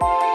you